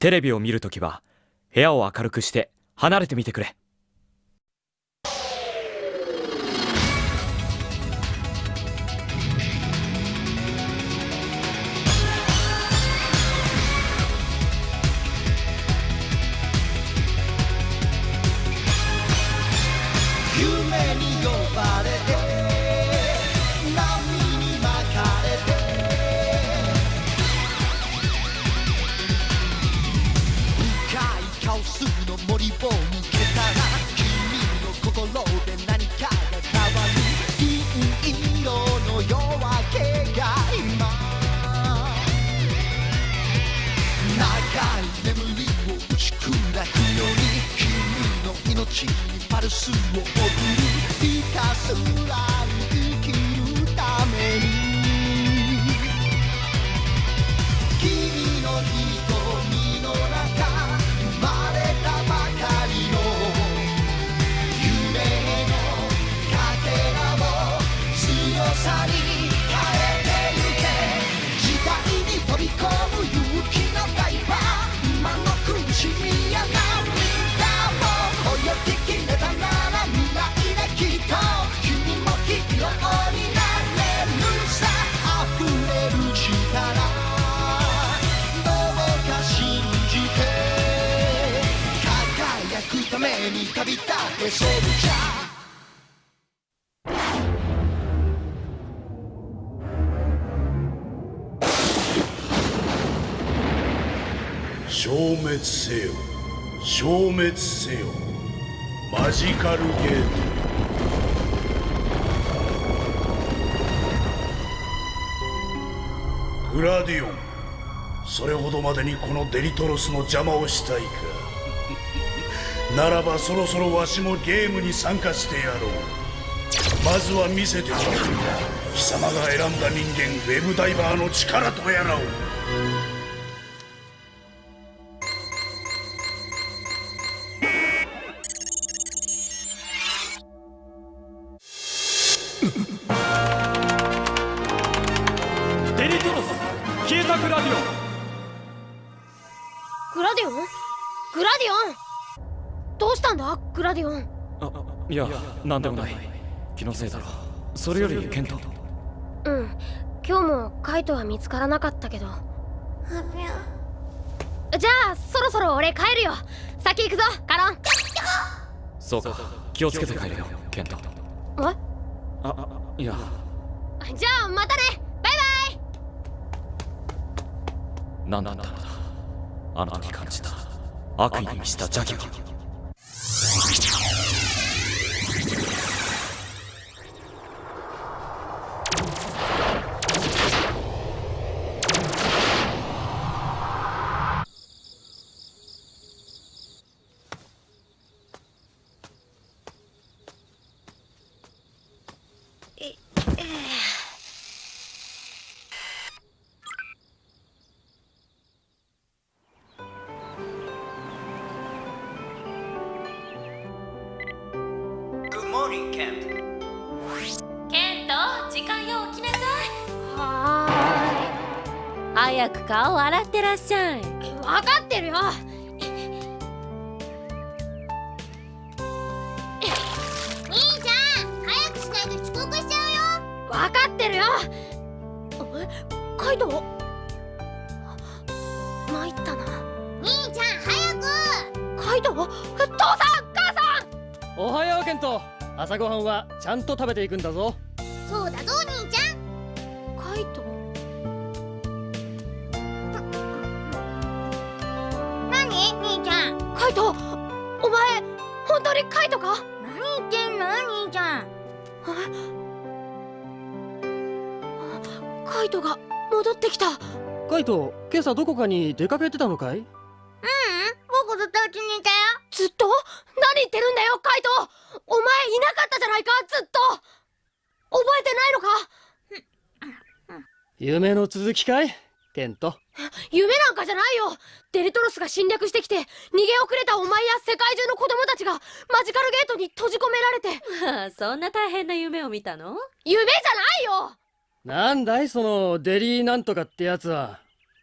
テレビを見るときは部屋を明るくして離れてみてくれ。君の命パルスを送るひたすらくために旅立てソルジャー消滅せよ消滅せよマジカルゲートグラディオンそれほどまでにこのデリトロスの邪魔をしたいかならばそろそろわしもゲームに参加してやろう。まずは見せてもらう貴様が選んだ人間ウェブダイバーの力とやらを。デリトロス消えたグラディオン。グラディオン？グラディオン？たんだグラディオン。あいやなんでもない。気のせいだろ。それよりケント。うん。今日もカイトは見つからなかったけど。じゃあそろそろ俺帰るよ。先行くぞカロン。そうか。気をつけて帰れよケント。えああいや。じゃあまたね。バイバイ。何だったのだあの時感じた。悪意に満ちた邪気は顔洗ってらっしゃい。分かってるよ。兄ちゃん早くしないと遅刻しちゃうよ。分かってるよ。えカイト参ったな。兄ちゃん早く。カイト父さん母さん！おはようケント。朝ごはんはちゃんと食べていくんだぞイト今朝どこかに出かけてたのかい？僕ずっとうちにいたよ。ずっと？何言ってるんだよカイト。お前いなかったじゃないかずっと。覚えてないのか？夢の続きかい？ケント。夢なんかじゃないよ。デリトロスが侵略してきて逃げ遅れたお前や世界中の子供たちがマジカルゲートに閉じ込められて。そんな大変な夢を見たの？夢じゃないよ。なんだい？そのデリーなんとかってやつは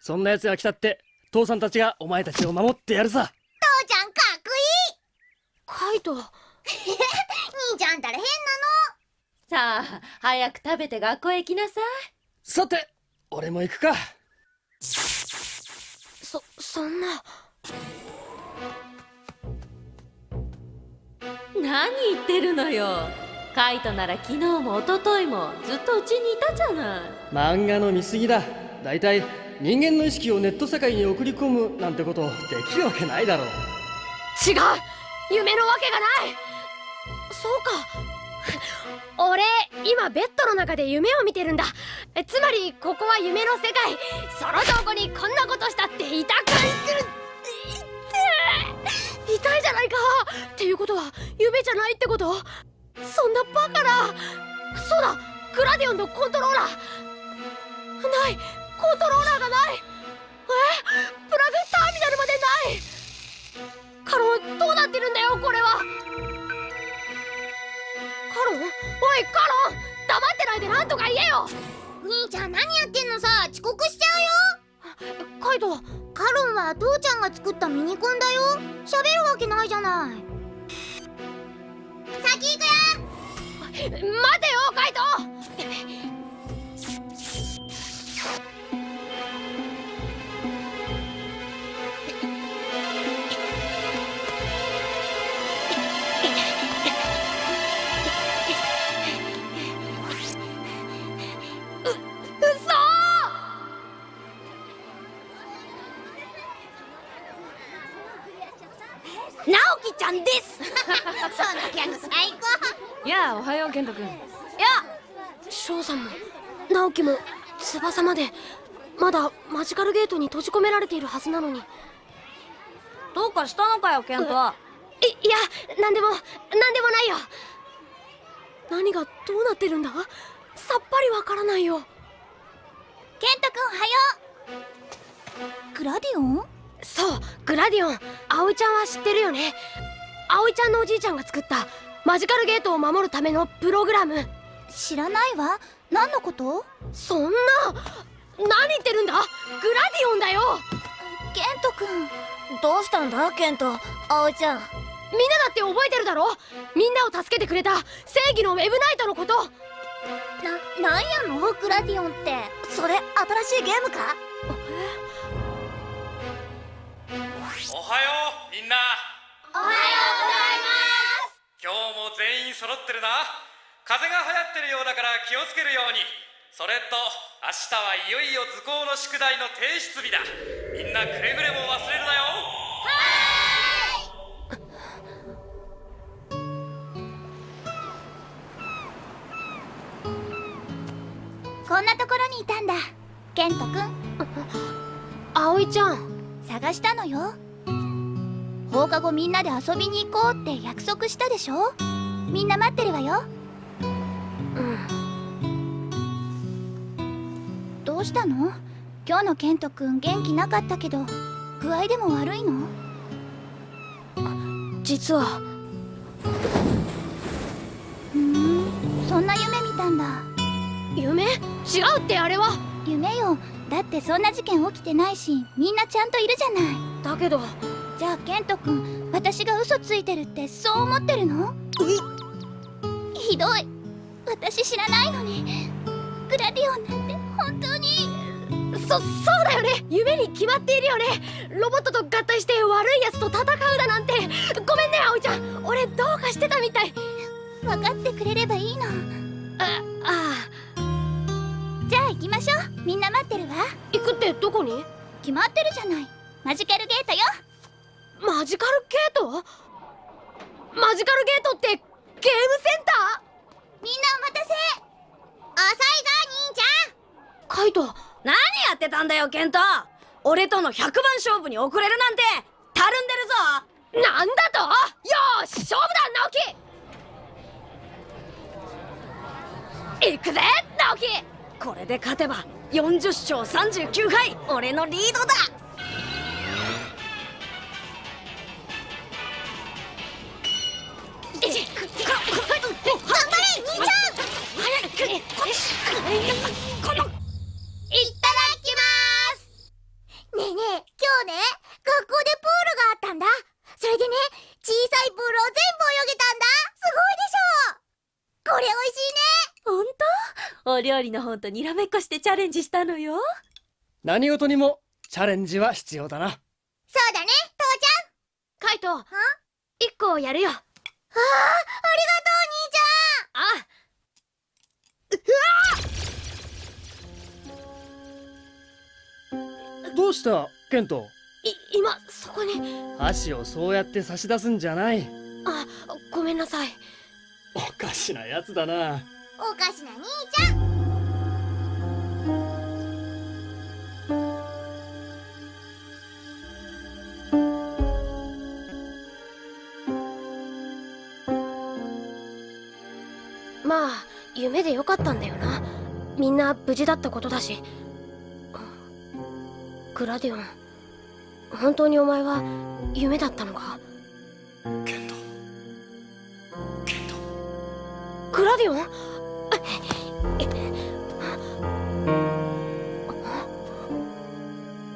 そんなやつが来たって父さんたちがお前たちを守ってやるさ。父ちゃんかっこカイト。い い兄ちゃんったら変なさあ早く食べて学校へ行きなささて俺も行くか。そそんな。い何言ってるのよ。カイトなら昨日も一昨日もずっとうちにいたじゃない。漫画の見過ぎだ。だいたい人間の意識をネット世界に送り込むなんてことできるわけないだろう。違う！夢のわけがない！そうか！俺今ベッドの中で夢を見てるんだ。えつまりここは夢の世界。その証拠にこんなことしたって痛くない痛い痛いじゃないか！っていうことは夢じゃないってこと？そんなバカな！そうだ！グラディオンのコントローラー！ない！コントローラーがない。え？プラグターミナルまでない。カロンどうなってるんだよこれは。カロン？おいカロン！黙ってないでなんとか言えよ。兄ちゃん何やってんのさ？遅刻しちゃカイトうよカロンは父ちゃんが作ったミニコンだよ。喋るわけないじゃない。先行くよ。待てよカイトゃんです。そのギャグ最高。やあおはよう健人君。翔さんも直樹も翼までまだマジカルゲートに閉じ込められているはずなのに。いどうかしたのかよ健人いや何でも何でもないよ。何がどうなってるんだ？さっぱりわからないよ。ケントくんおはよう。グラディオンそうグラディオン。葵ちゃんは知ってるよね葵ちゃんのおじいちゃんが作ったマジカルゲートを守るためのプログラム。知らないわ。何のこと？そんな何言ってるんだ？グラディオンだよ。ケントくんどうしたんだ？ケント葵ちゃん。みんなだって覚えてるだろ？みんなを助けてくれた正義のウェブナイトのこと。な、なんやの？グラディオンって。それ新しいゲームか？おはようみんな。おはよう全員揃ってるな。風邪が流行ってるようだから気をつけるように。それと明日はいよいよ図工の宿題の提出日だ。みんなくれぐれも忘れるなよ。ますこんなところにいたんだ。ケントくん。葵ちゃん。探したのよ。放課後みんなで遊びに行こうって約束したでしょみんな待ってるわよ。うん。どうしたの？今日のケントくん元気なかったけど具合でも悪いの？実は。ふーん。そんな夢見たんだ。夢？違うってあれは。夢よ。だってそんな事件起きてないしみんなちゃんといるじゃない。だけど。じゃあケントくん私が嘘ついてるってそう思ってるの？ひどい。私知らないのに。グラディオンなんて本当に。そそうだよね。夢に決まっているよね。ロボットと合体して悪いやつと戦うだなんて。ごめんね葵ちゃん。俺どうかしてたみたい。分かってくれればいいの。ああ。じゃあ行きましょう。みんな待ってるわ。行くってどこに？決まってるじゃない。マジカルゲートよ。マジカルゲート？マジカルゲートってゲームセンタみんなお待たせ。遅いぞ兄ちゃん。ーカイト何やってたんだよケント。俺との100番勝負に遅れるなんて。たるんでるぞ。なんだと？よーし勝負だ直樹。行くぜ直樹。これで勝てば40勝39敗俺のリードだいただきますねえねえ今日ね学校でプールがあったんだ。それでね小さいプールを全部泳げたんだ。すごいでしょ。これ美味しいね。本当？お料理の本とにらめっこしてチャレンジしたのよ。何事にもチャレンジは必要だな。そうだね父ちゃん。カイト1個やるよ。ああどうしたケント？い今そこに。箸をそうやって差し出すんじゃない。あごめんなさい。おかしなやつだな。おかしな兄ちゃん。まあ夢でよかったんだよな。みんな無事だったことだしグラディオン。本当にお前は夢だったのか？ケント。ケント。グラディオン？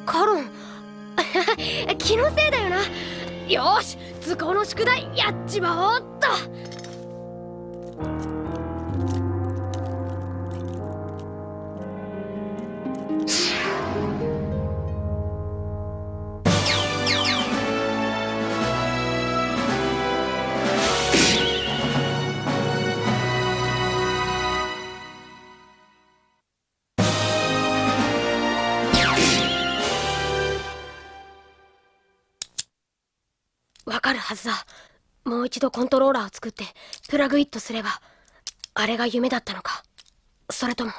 カロン？気のせいだよな。よーし図工の宿題やっちまおうもう一度コントローラーを作ってプラグイットすればあれが夢だったのか。それとも。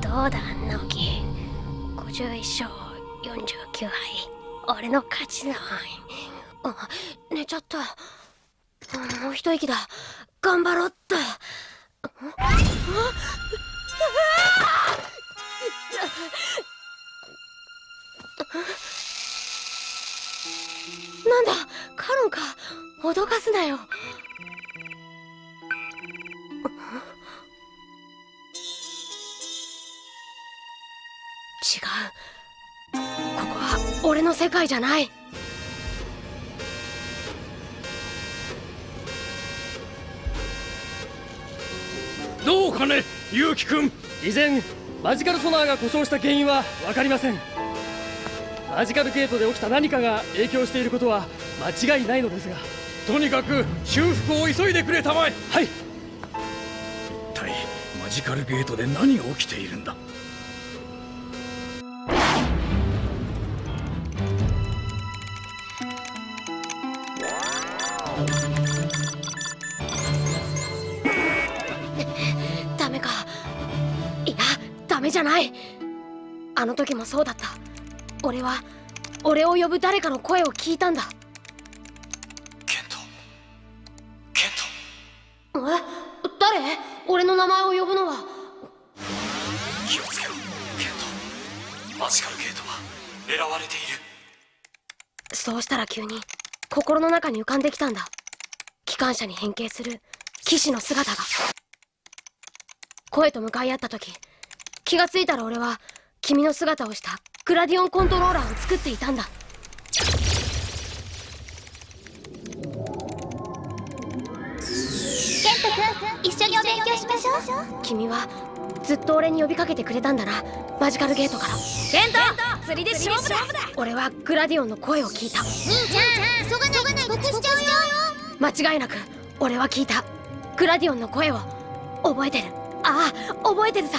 どうだ直樹51勝49敗。俺の勝ちだ寝ちゃった。もう一息だ。頑張ろうっと。ああなんだ？カロンか。脅かすなよ。違う。ここは俺の世界じゃない。どうかねユウキ君。以前マジカルソナーが故障した原因は分かりません。マジカルゲートで起きた何かが影響していることは間違いないのですが。とにかく修復を急いでくれたまえ。はい。一体マジカルゲートで何が起きているんだ？あの時もそうだった。俺は俺を呼ぶ誰かの声を聞いたんだ。ケント。ケント。え？誰？俺の名前を呼ぶのは。気をつけろ。ケント。マジカルゲートは狙われている。そうしたら急に心の中に浮かんできたんだ。機関車に変形する騎士の姿が。声と向かい合った時気がついたら俺は君の姿をしたグラディオンコントローラーを作っていたんだ。ケント君一緒にお勉強しましょう。君はずっと俺に呼びかけてくれたんだな。マジカルゲートから。ケント釣りで勝負だ。俺はグラディオンの声を聞いた。兄ちゃん急がないと遅刻しちゃうよ。間違いなく俺は聞いた。グラディオンの声を覚えてる。ああ覚えてるさ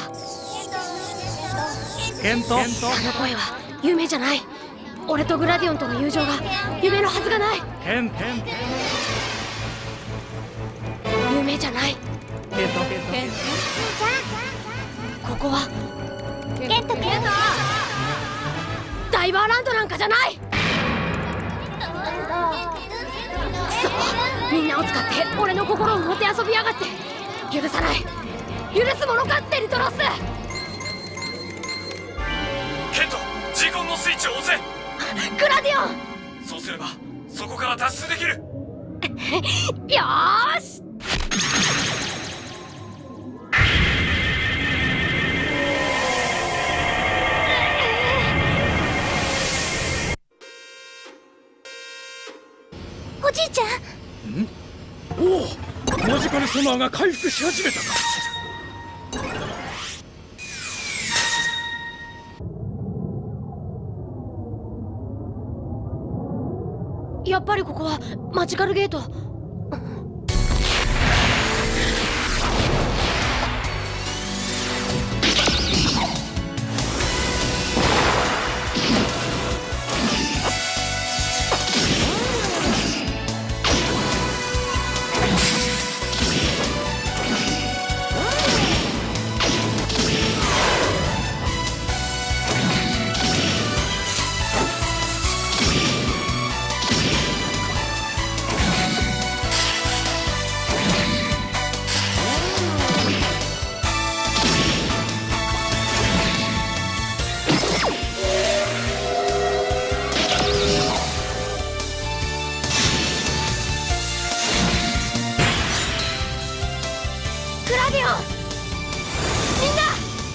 ケント？あの声は夢じゃない。俺とグラディオンとの友情が夢のはずがない。ケント夢じゃない。ケントケンここはケント。君ダイバーランドなんかじゃない。みんなを使って俺の心をもてあそびやがって。許さない。許すものかデリトロスイッチをグラディオンそうすればそこから脱出できる。よし。おじいちゃん。ん？おおマジカルソナーが回復し始めたか。やっぱりここはマジカルゲート。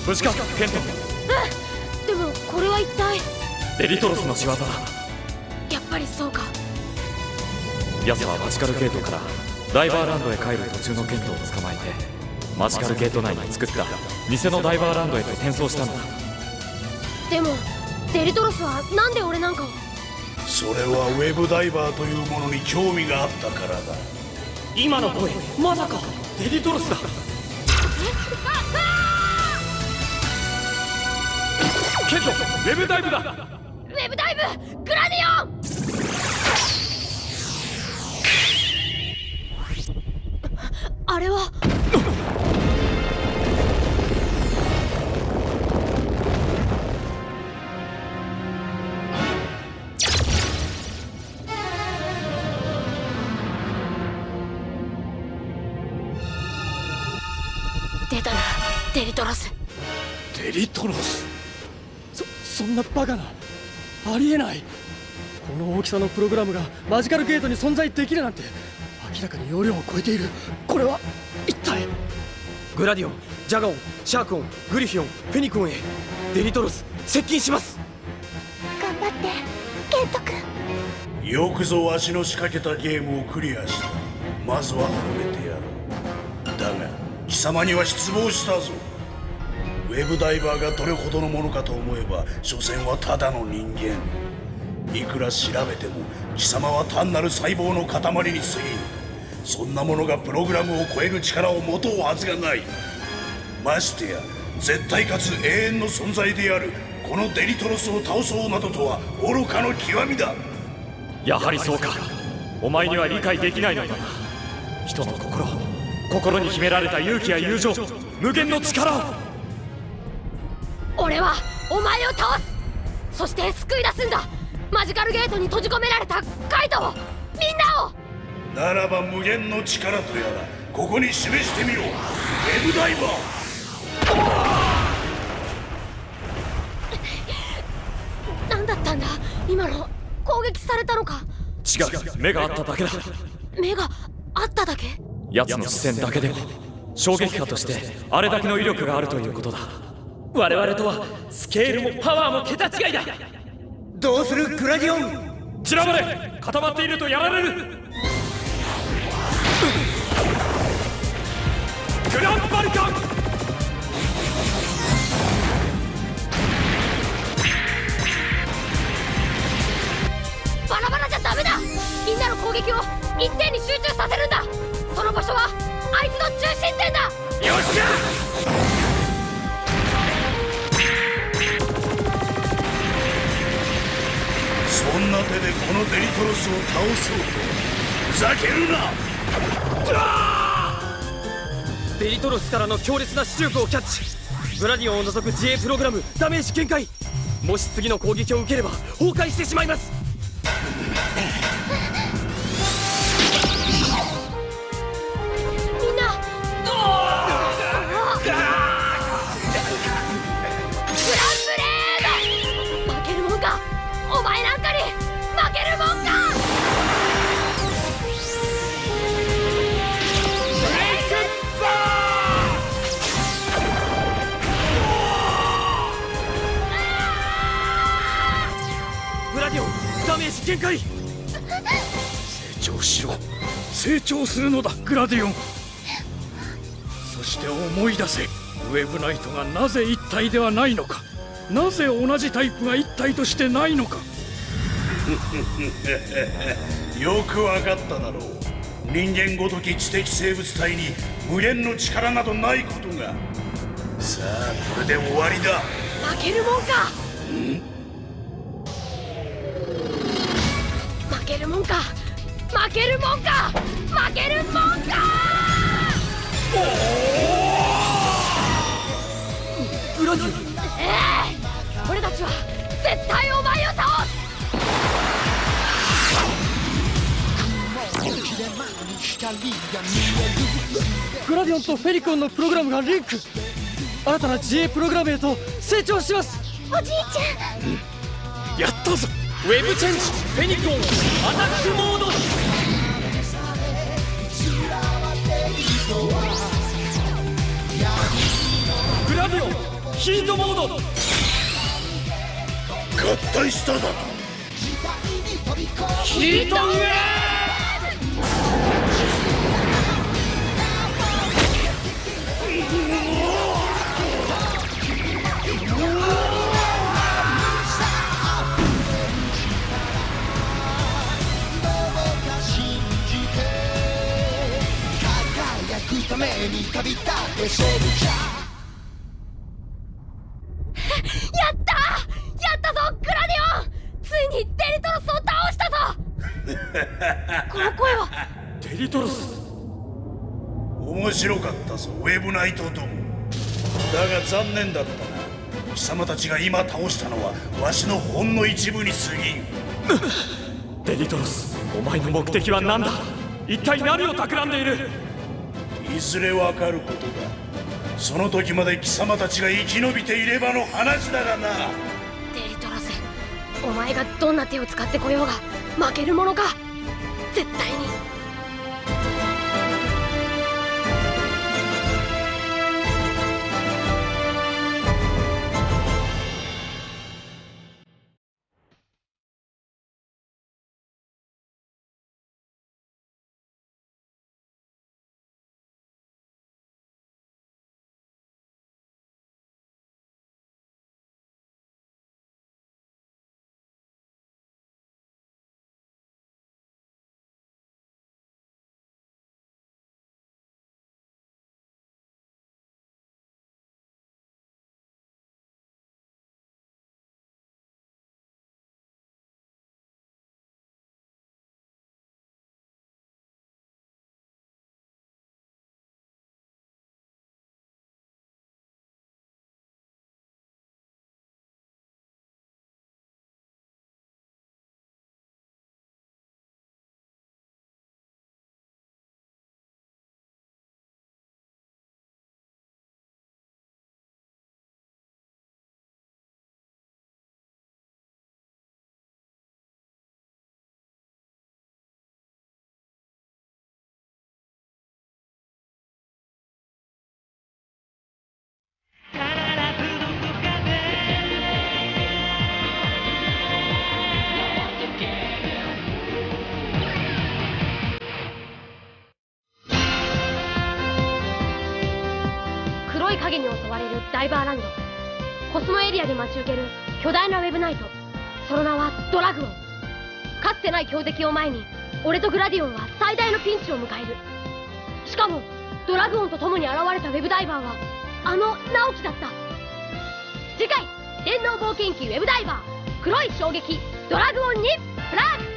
無事かケントうん。でもこれは一体。デリトロスの仕業だ。やっぱりそうか。奴はマジカルゲートからダイバーランドへ帰る途中のケントを捕まえてマジカルゲート内に作った偽のダイバーランドへと転送したんだ。でもデリトロスはなんで俺なんかを？それはウェブダイバーというものに興味があったからだ。今の声まさかデリトロスだ。ケントウェブダイブだ。ウェブダイブグラディオン。あれは。出たな。デリトロス。デリトロスそんなバカな。ありえない。この大きさのプログラムがマジカルゲートに存在できるなんて明らかに容量を超えている。これは一体？グラディオン、ジャガオンシャークオン、グリフィオン、フェニックオンへ。デリトロス接近します。頑張ってケント君。よくぞわしの仕掛けたゲームをクリアした。まずは褒めてやろう。だが貴様には失望したぞ。ウェブダイバーがどれほどのものかと思えば所詮はただの人間。いくら調べても貴様は単なる細胞の塊に過ぎんそんなものがプログラムを超える力を持とうはずがない。ましてや絶対かつ永遠の存在であるこのデリトロスを倒そうなどとは愚かの極みだ。やはりそうか。お前には理解できないのだな。人の心心に秘められた勇気や友情無限の力を。俺はお前を倒す。そして救い出すんだ。マジカルゲートに閉じ込められたカイトをみんなを。ならば無限の力とやらここに示してみろ。ウェブダイバー。何だったんだ？今の攻撃されたのか？違う。目があっただけだ。目があっただけ？奴の視線だけでも。衝撃波としてあれだけの威力があるということだ我々とはスケールもパワーも桁違いだ。どうするグラディオン？散らばれ固まっているとやられる。グランバルカン。バラバラじゃダメだ。みんなの攻撃を一点に集中させるんだ。その場所はあいつの中心点だ。よっしゃこんな手でこのデリトロスを倒そうとふざけるな。デリトロスからの強烈な磁力をキャッチ。グラディオンを除く自衛プログラムダメージ限界もし次の攻撃を受ければ崩壊してしまいます。限界成長しろ。成長するのだグラディオン。そして思い出せウェブナイトがなぜ一体ではないのか。なぜ同じタイプが一体としてないのか。よくわかっただろう。人間ごとき知的生物体に無限の力などないことが。さあこれで終わりだ。負けるもんか。負けるもんか。負けるもんか。負けるもんか。お前を倒す。グラディオンとフェリコンのプログラムがリンク。新たな自衛プログラムへと成長します。おじいちやったぞウェブチェンジフェニコンアタックモード。グラディオンヒートモード。合体しただと。ヒートウェ輝念だったな。貴様たちが今倒したのはわしのほんの一部に過ぎん。デリトロスお前の目的は何だ？一体何を企んでいる？いずれわかることだ。その時まで貴様たちが生き延びていればの話だがな。デリトロスお前がどんな手を使ってこようが負けるものか？絶対にるダイバーランド。コスモエリアで待ち受ける巨大なウェブナイト。その名はドラグオン。かつてない強敵を前に俺とグラディオンは最大のピンチを迎える。しかもドラグオンと共に現れたウェブダイバーはあの直樹だった。次回電脳冒険記ウェブダイバー。黒い衝撃ドラグオンにフラッグ。